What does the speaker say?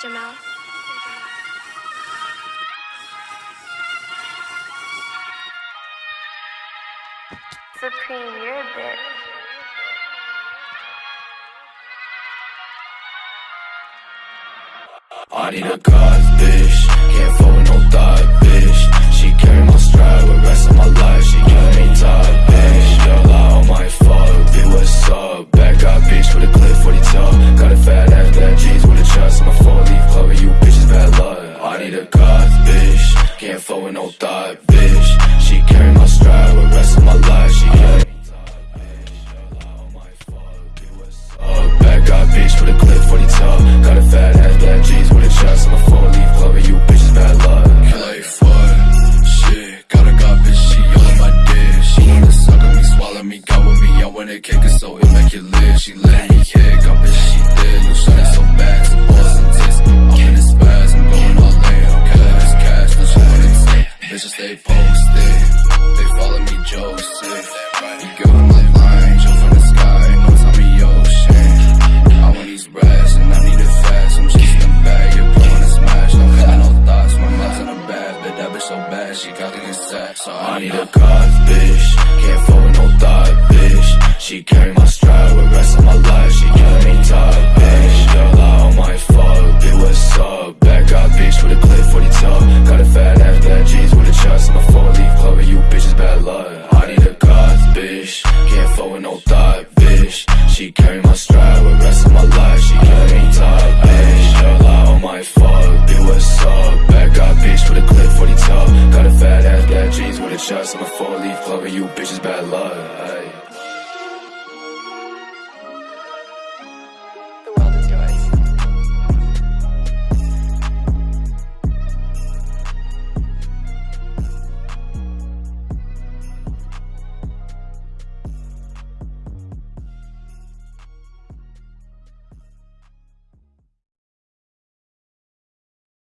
Jamal. Supreme, you're a bitch. I need a god, no thought, bitch. She carry my stride with rest of my life. She carry me top, bitch. On with a clip 40 toe. Got a fat ass, black jeans with a trust. I'm a four leaf clover, you bitches bad luck. Like fuck, shit. Got a god bitch, she all on my dick. She wanna suck on me, swallow me, got with me. I wanna kick it so it make it lit. She let me kick, I bitch she did. You shot so bad, Bitches stay posted, they follow me Joseph. You give them my line, jump from the sky, no time in ocean. I want these rats and I need it fast. I'm just in the bag, you're blowing a smash. No feeling no thoughts, my mind's in a bad, but that bitch so bad, she got get sacked. So I need a god, bitch. Can't fuck with no thought, bitch. She carry my stride Fuck no thought, bitch. She carry my stride with rest of my life. She give me top, bitch. Girl, I on my fuck, bitch, what's up? Back up, bitch, with a clip 40 toe. Got a fat ass, black jeans with a trust. I'm a four leaf clover, you bitches bad luck.